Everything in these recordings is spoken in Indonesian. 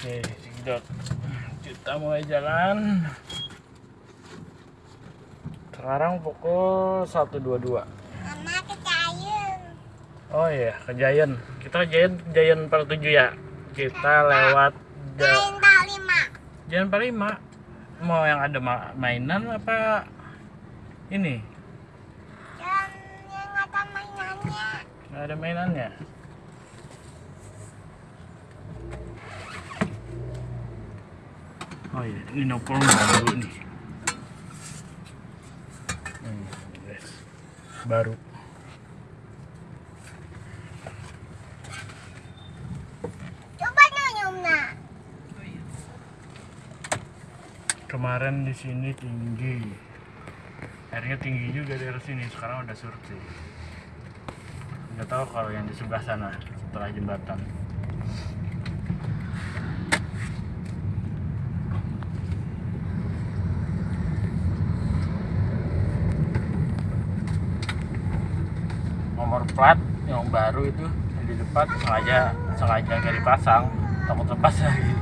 Oke, Cigdot. Kita mulai jalan. Sekarang pukul 1.22. Mama ke Giant. Oh iya, ke Giant. Kita Giant, Giant per 7 ya. Kita lewat Giant tak lima. Giant per 5. Mau yang ada ma- mainan apa ini? Dan yang ada mainannya. Nggak ada mainannya. Oh iya, ini nopol baru nih. Hmm, guys. Baru. Coba nyonya nak. Kemarin di sini tinggi. Airnya tinggi juga dari sini. Sekarang udah surut sih. Nggak tahu kalau yang di sebelah sana setelah jembatan. Plat yang baru itu yang di depan sengaja sengaja nggak dipasang takut lepas lagi.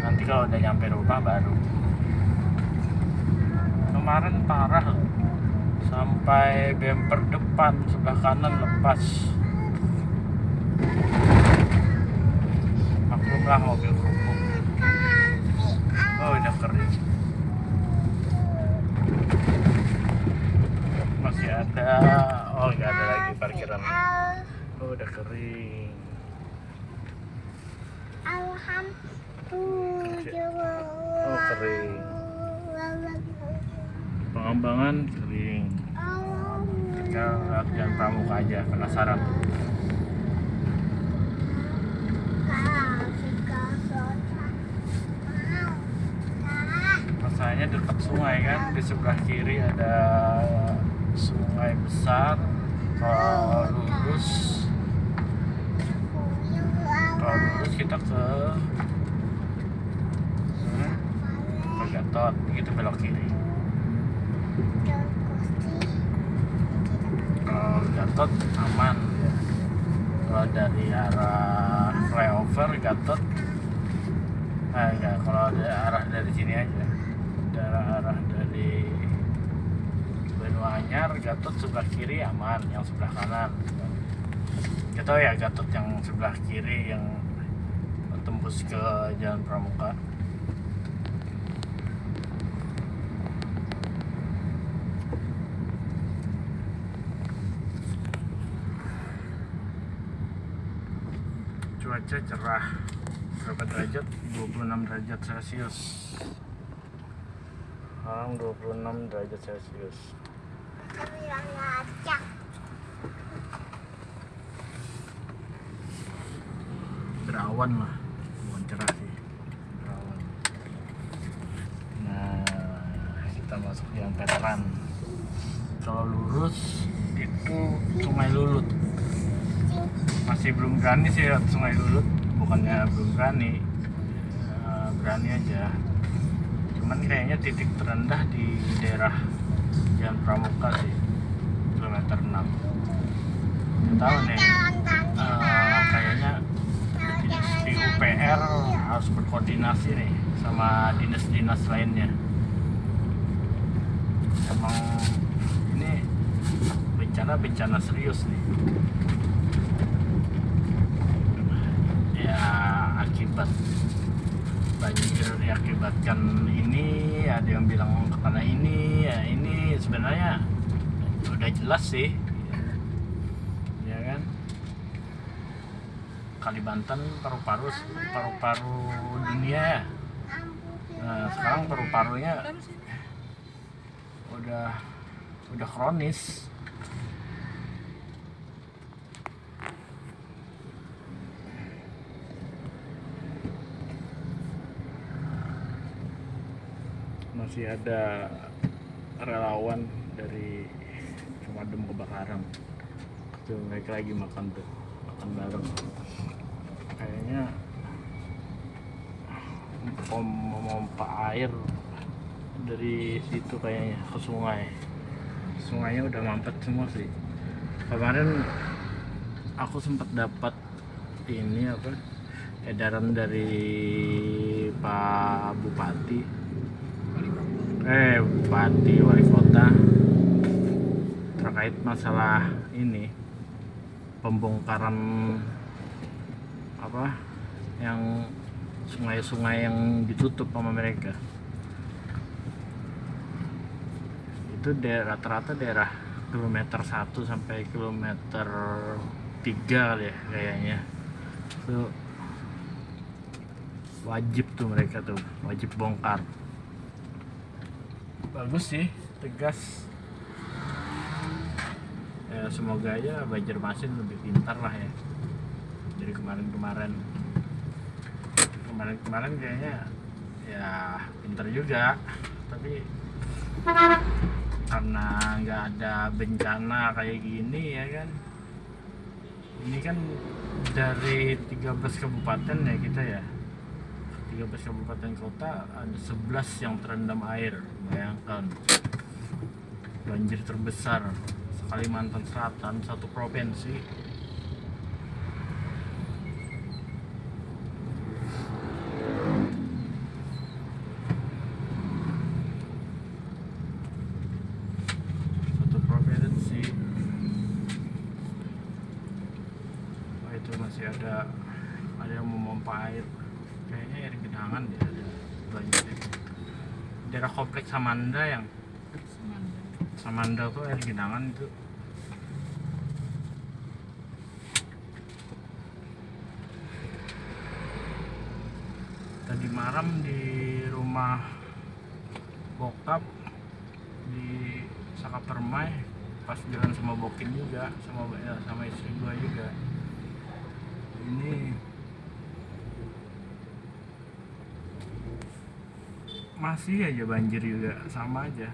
nanti kalau udah nyampe rumah baru kemarin parah loh. sampai bumper depan sebelah kanan lepas maklumlah mobil kerupuk oh udah kering masih ada oh nggak ada lagi parkiran. Oh udah kering. Alhamdulillah. Oh, kering. pengembangan kering. Tinggal lihat pramuka aja penasaran. Masalahnya dekat sungai kan di sebelah kiri ada sungai besar kalau lurus. Lurus kita ke hmm, ke Gatot. Gitu belok kiri. Kalau Gatot aman. Kalau dari arah flyover Gatot. Ah enggak. Kalau ada arah dari sini aja. Dari arah dari Anyar Gatot sebelah kiri aman yang sebelah kanan. Kita ya Gatot yang sebelah kiri yang tembus ke Jalan Pramuka. Cuaca cerah. Berapa derajat? 26 derajat celcius. Sekarang 26 derajat celcius berawan lah bukan cerah sih. Berawan nah kita masuk yang veteran. Kalau lurus itu sungai lulut. Masih belum berani sih lihat sungai lulut. Bukannya belum berani. Eh, berani aja. Cuman kayaknya titik terendah di daerah Jalan Pramuka sih kilometer 6 nggak tahu nih eh, kayaknya di UPR harus berkoordinasi nih sama dinas-dinas lainnya. Emang ini bencana-bencana serius nih. Ya akibat banjir diakibatkan ini ada yang bilang karena ini ya ini. Sebenarnya udah jelas sih ya kan Kalimantan paru-paru paru-paru dunia. Ya nah sekarang paru-parunya udah udah kronis. Masih ada relawan dari pemadam kebakaran tuh mereka lagi makan tuh makan bareng kayaknya memompa air dari situ kayaknya ke sungai. Sungainya udah mampet semua sih. Kemarin aku sempat dapat ini apa edaran dari Pak Bupati. Eh Bupati Wali Kota terkait masalah ini pembongkaran apa yang sungai-sungai yang ditutup sama mereka. Itu rata-rata daerah kilometer 1 sampai kilometer 3 kali ya kayaknya. Itu wajib tuh mereka tuh wajib bongkar. Bagus sih tegas. Ya semoga aja Banjarmasin lebih pintar lah ya kemarin-kemarin. Kemarin-kemarin kayaknya ya pintar juga tapi karena nggak ada bencana kayak gini ya kan. Ini kan dari 13 kabupaten ya kita ya. 13 kabupaten kota ada 11 yang terendam air bayangkan. Banjir terbesar Kalimantan Selatan satu provinsi satu provinsi oh itu masih ada ada yang memompa air kayaknya air genangan dia ada banjir itu daerah kompleks Samanda yang Samanda tuh air genangan itu. Tadi malam di rumah bokap di Saka Permai pas jalan sama Bokin juga sama ya, sama istri gua juga ini masih aja banjir juga sama aja.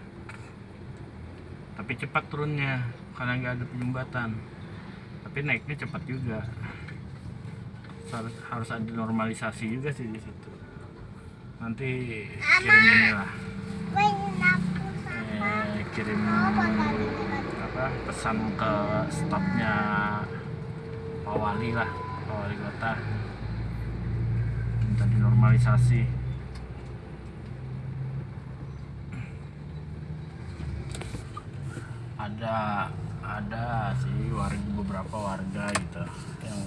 Tapi cepat turunnya karena nggak ada penyumbatan. Tapi naiknya cepat juga. Harus harus ada normalisasi juga sih di situ. Nanti kirim ini lah. eh, kirim apa pesan ke stafnya Pak Wali lah Pak Wali Kota minta dinormalisasi. Ada ada sih warga beberapa warga gitu yang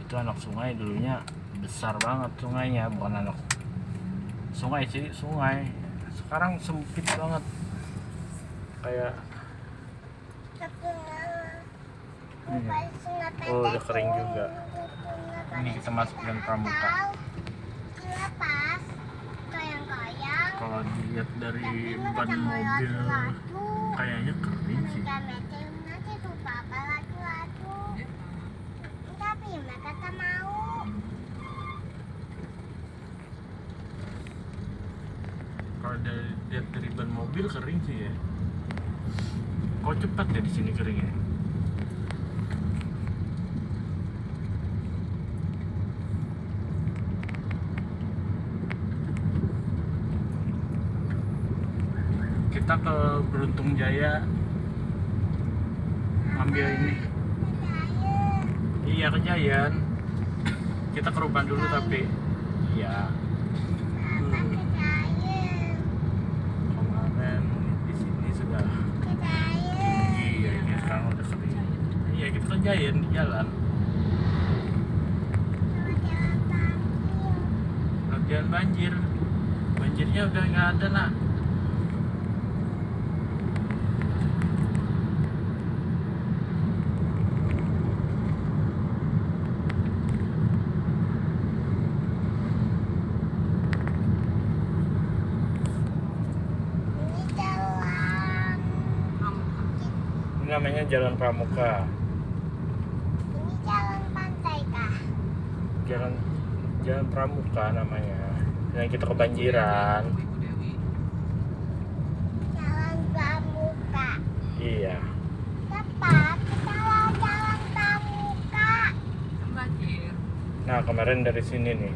itu anak sungai dulunya besar banget sungainya bukan anak sungai sih sungai. Sekarang sempit banget. Kayak Iya. Oh, udah kering juga. ini kita masuk dan pramuka. Kalau dilihat dari ban mobil kayaknya kering sih. Kalau dari lihat dari ban mobil kering sih ya. Kok cepat ya di sini keringnya kita ke Beruntung Jaya. Ambil ini. Iya ke Jayan kita ke Ruban dulu tapi. Iya. Hmm. kemarin di sini sudah. Tinggi ya ini sekarang udah kering. Iya kita ke Jayan di jalan Bagian banjir banjirnya udah nggak ada nak Ini jalan ini namanya Jalan Pramuka. Ini jalan pantai kah? Jalan Jalan Pramuka namanya. Yang kita kebanjiran. Jalan Pramuka. Iya. Tepat kita lewat jalan Pramuka. Nah kemarin dari sini nih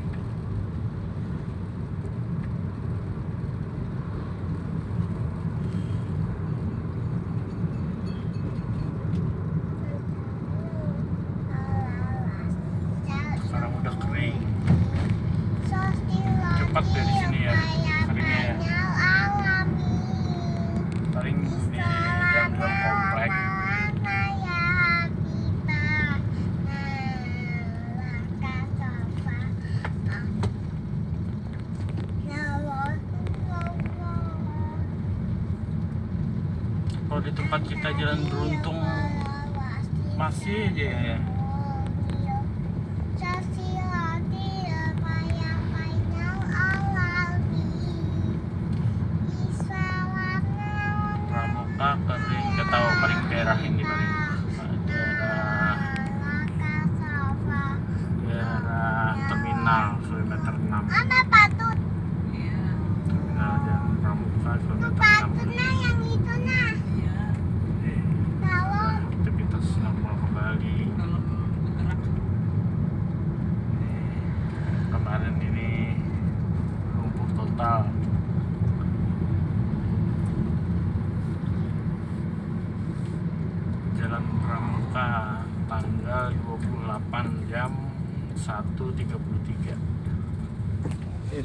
谢谢。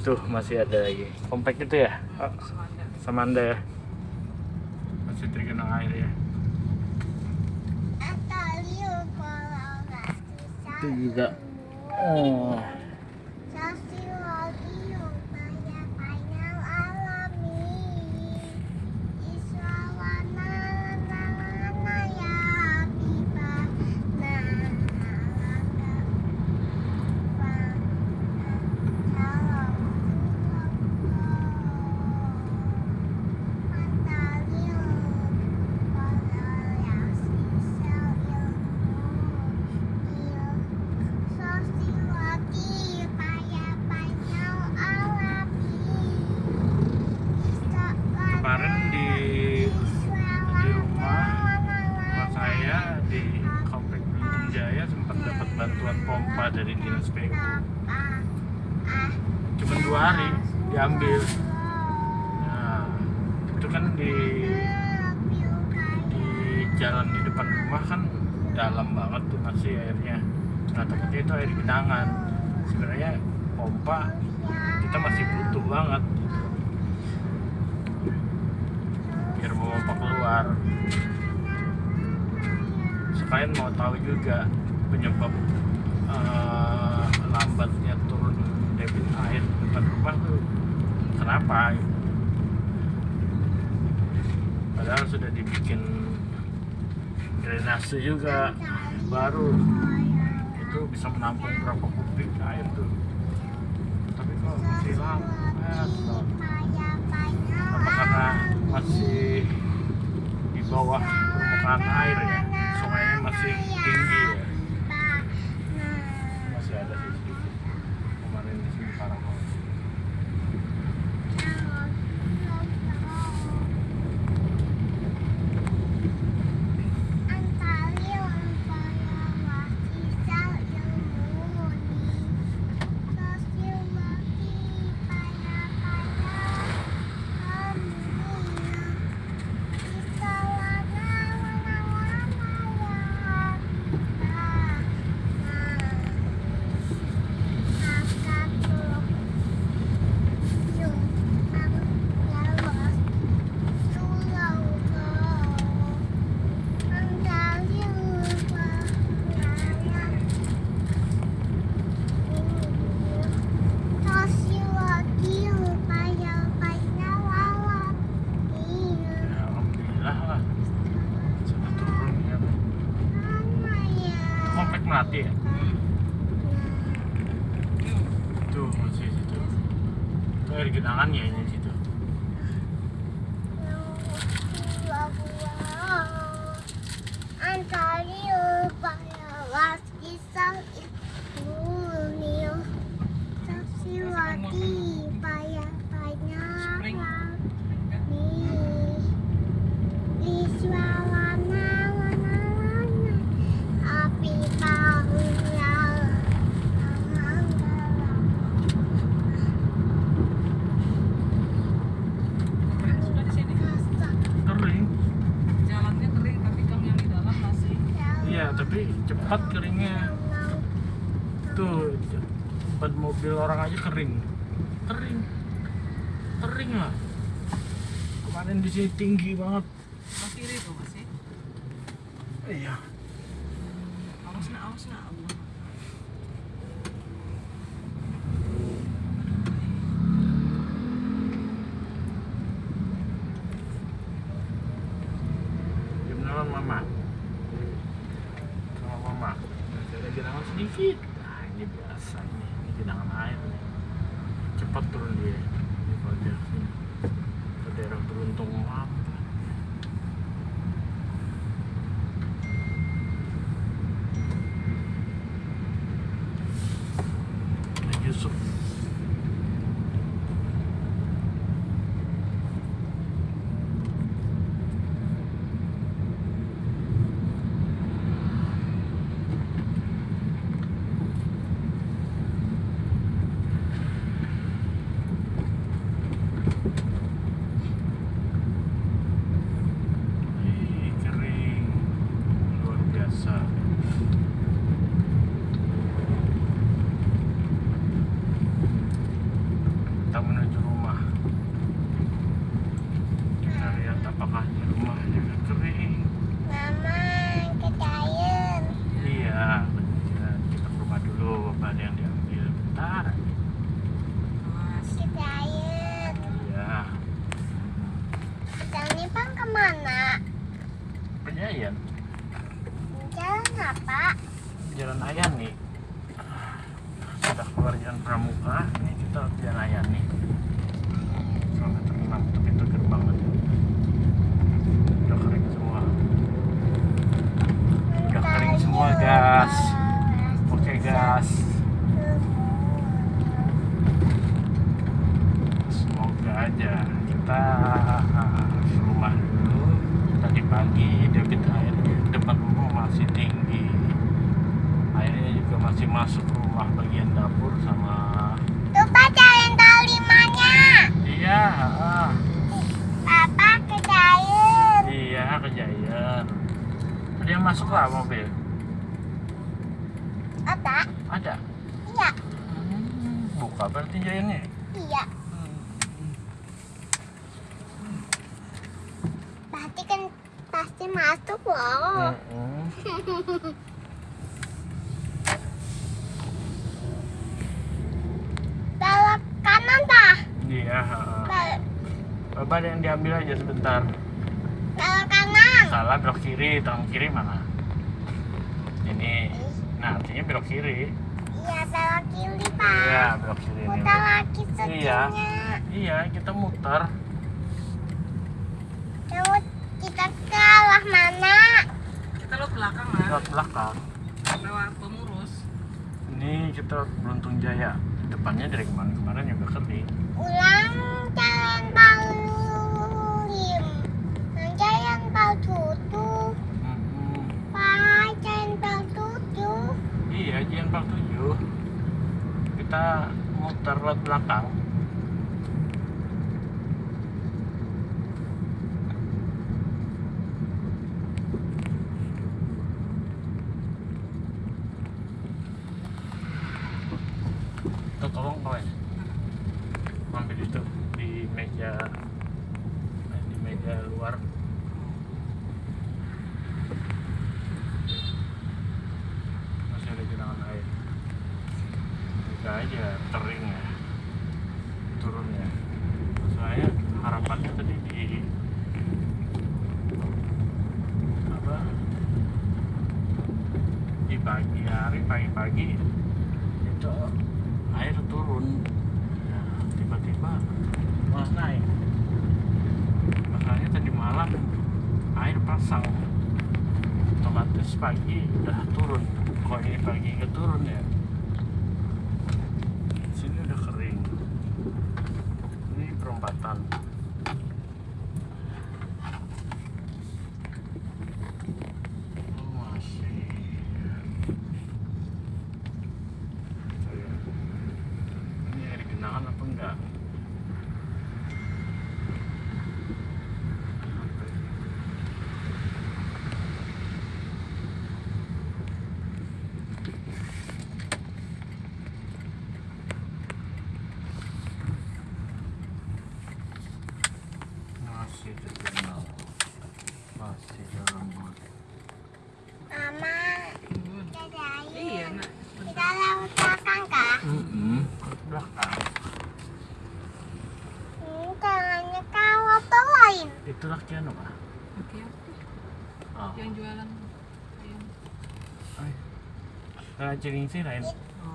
itu masih ada lagi. Kompak itu ya? Oh, sama anda ya? Masih tergenang air ya itu juga. Oh. kenapa? Padahal sudah dibikin drainase juga baru. Itu bisa menampung berapa kubik air tuh. Tapi kok masih lama eh, apa karena masih di bawah permukaan air ya? Sungainya masih tinggi ya? tempat keringnya. Tuh buat mobil orang aja kering. Kering. Kering lah. Kemarin di sini tinggi banget. Ke mana? perjalanan Jalan apa? jalan Ayan nih sudah keluar jalan Pramuka ini kita jalan Ayan nih kilometer 6 tapi itu gerbang aja udah kering semua udah kering semua gas oke gas semoga aja kita ke rumah dulu tadi pagi debit air di depan rumah masih tinggi airnya juga masih masuk rumah bagian dapur sama Lupa cariin talimanya. iya ah, Papa kecair. iya kejadian yang masuk lah mobil Ada? ada Iya. Hmm, buka berarti jayannya Iya. Pasti kan pasti masuk loh. Mm-mm. Belok kanan pak. iya Bapak yang diambil aja sebentar. Salah belok kiri tangan kiri mana ini nah artinya belok kiri Iya belok kiri pak. iya belok kiri ini Putar lagi Iya. iya kita muter Terus kita ke arah mana? Kita lo belakang lah. lewat belakang Lewat pemurus. ini kita beruntung jaya depannya dari kemarin kemarin juga kering Ulang jalan palim. Jalan pal tutup. Mm-mm. Pak jalan pal tutup. iya jalan Park 7 kita muter lewat belakang Tuh, tolong kawan ambil itu di meja di meja luar masih ada genangan air Semoga aja kering ya turun ya soalnya harapannya tadi di apa di pagi hari pagi-pagi itu air turun. Ya, tiba-tiba malah naik. Makanya tadi malam air pasang. Otomatis pagi udah turun. Kok ini pagi nggak turun ya? Sini udah kering. Ini perempatan Oh, masih Saya- ini air genangan apa enggak masih terkenal masih dalam Mama, Hmm. kita Iya, jalan. nak. Kita lewat belakang kah? mm belakang Hmm, tangannya kalau lain. Itu laki anu pak Oke, oke. oh. Yang jualan ayam. Ay. Karena Cilingsi lain.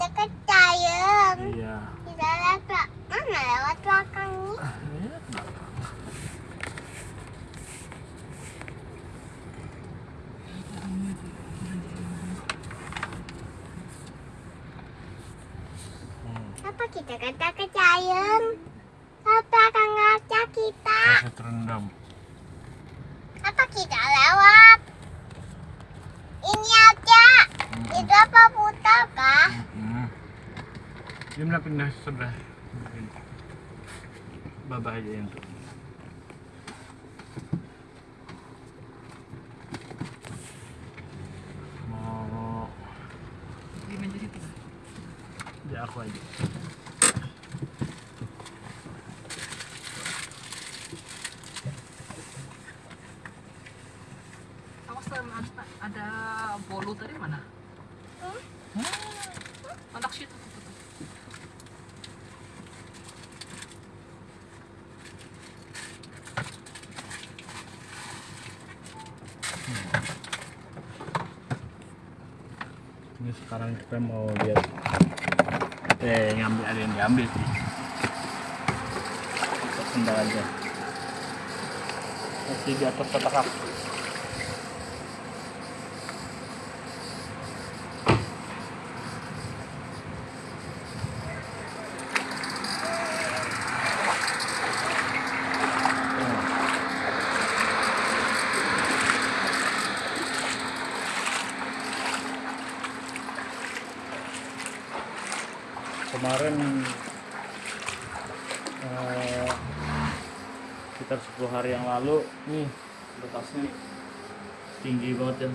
Dekat Cayeng. Iya. Kita lewat mana lewat belakang nih? Belakang. Hmm, Apa kita kata ke? Lewat belakang aja kita. Masih terendam. Apa kita lewat? Ini aja. Hmm. Itu apa putar kah? Hmm. Dia mau pindah sebelah. Babah aja yang tuh. Mau Di meja situ. ya aku aja. Awas tuh, ada, ada bolu tadi mana? Hmm? Kontak situ. tuh, tuh, tuh. Ini sekarang kita mau lihat eh ngambil ada yang diambil sih. Kita sendal aja. Masih di atas kotak kemarin eh, sekitar 10 hari yang lalu nih bekasnya tinggi banget ya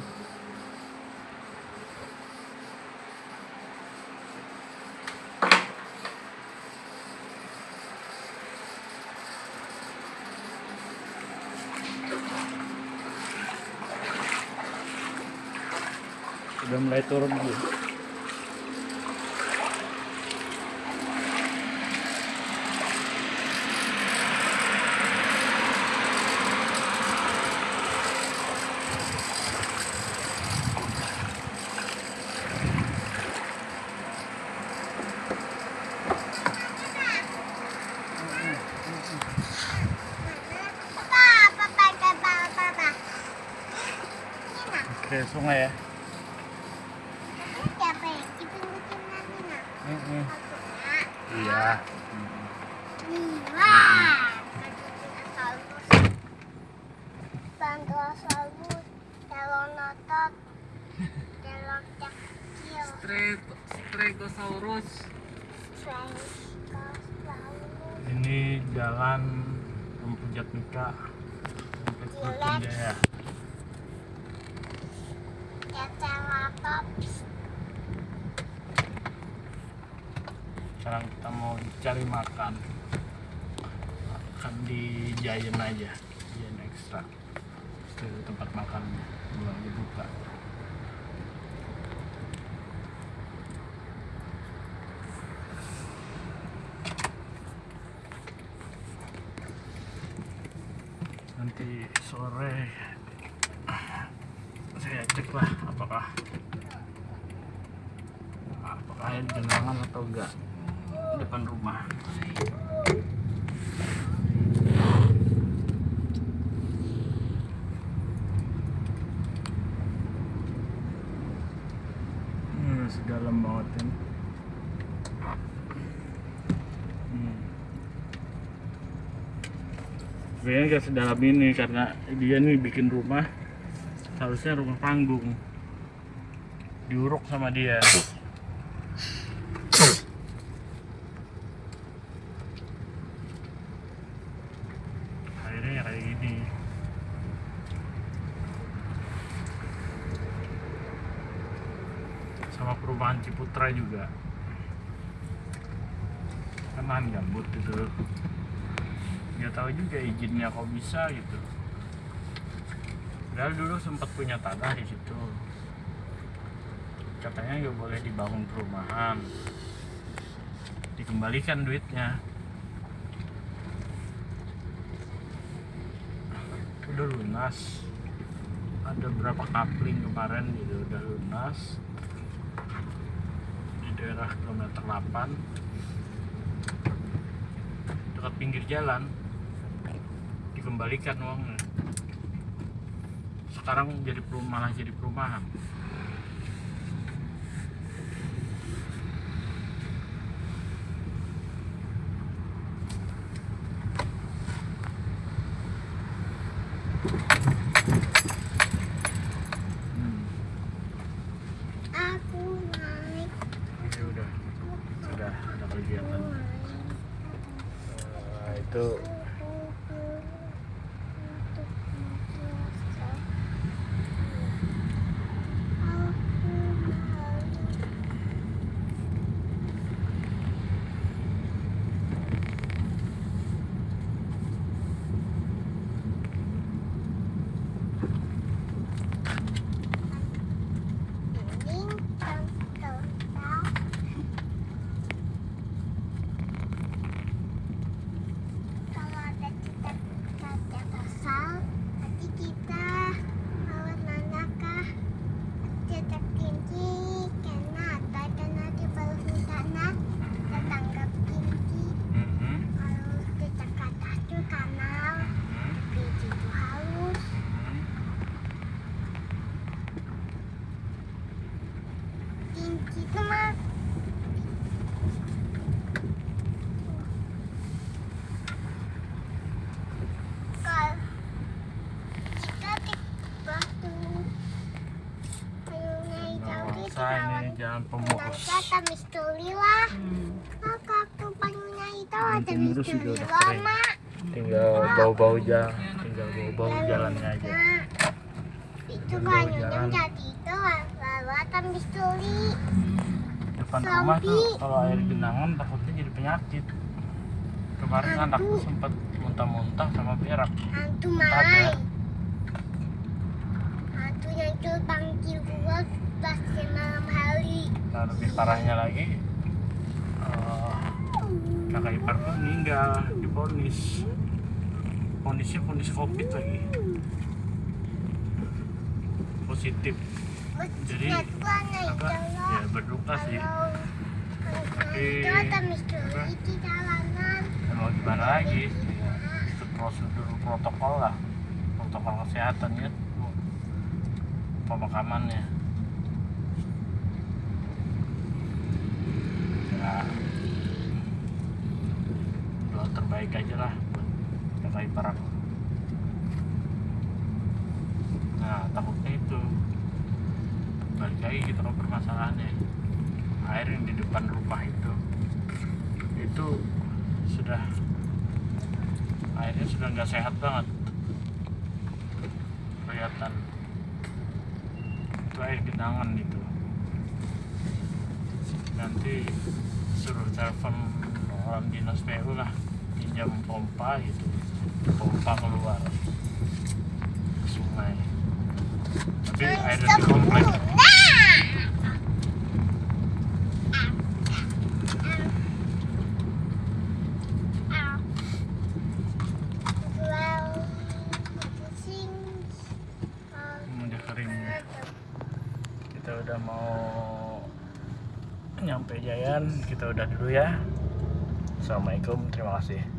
udah mulai turun gitu ya. Di Giant aja, Giant Extra. Itu tempat makan belum dibuka. Nanti sore saya cek lah apakah apakah ada genangan atau enggak depan rumah hmm, sedalam banget ini hmm. Sebenarnya gak sedalam ini karena dia nih bikin rumah harusnya rumah panggung. Diuruk sama dia. Akhirnya ya kayak gini. Sama perumahan Ciputra juga. Kan lahan gambut gitu nggak tahu juga izinnya kok bisa gitu. Padahal dulu sempat punya tanah di situ. Katanya nggak boleh dibangun perumahan. Dikembalikan duitnya. Udah lunas. Ada berapa kapling kemarin gitu udah lunas. Daerah kilometer 8 dekat pinggir jalan dikembalikan uangnya. Sekarang jadi perum- malah jadi perumahan Hmm, Aku naik. ya udah sudah ada kegiatan naik. Eh, itu Kalau ada cita-cita kesal, nanti kita bawa nanakah cita kinci karena ada karena di bawah tanah tetangga kinci Mhm, kalau kita kata itu kanal mhm, kinci itu halus mhm. kinci itu mah kalau kita di batu kayunya hijau Nggak di usah ini jalan pemukus Nanti ada misteri lah. Hmm. Maka aku panggilnya itu Yang misteri juga udah kering. Tinggal bau-bau jalan tinggal bau-bau jalannya aja itu kayunya jalan. jadi itu lalu ada misteri. depan rumah tuh kalau air genangan takutnya jadi penyakit kemarin Hantu. anakku sempat muntah-muntah sama berak Hantu mai. Hantunya itu panggil gua pas malam hari. nah lebih parahnya lagi kakak ipar meninggal diponis ponisnya ponis covid lagi. Positif. Jadi, apa? Ya berduka sih. Tapi, mau gimana lagi? Itu prosedur protokol lah. Protokol kesehatan ya. Pemakamannya. Ya terbaik aja lah buat kakak ipar nah takutnya itu. Balik lagi gitu loh permasalahannya. Air yang di depan rumah itu itu sudah airnya sudah nggak sehat banget. Kelihatan. Itu air genangan itu. Nanti suruh telepon orang dinas PU lah pinjam pompa gitu. Pompa keluar. Ke sungai. Tapi airnya di komplek udah kering kita udah mau nyampe Jayan. Kita udah dulu ya. Assalamualaikum. Terima kasih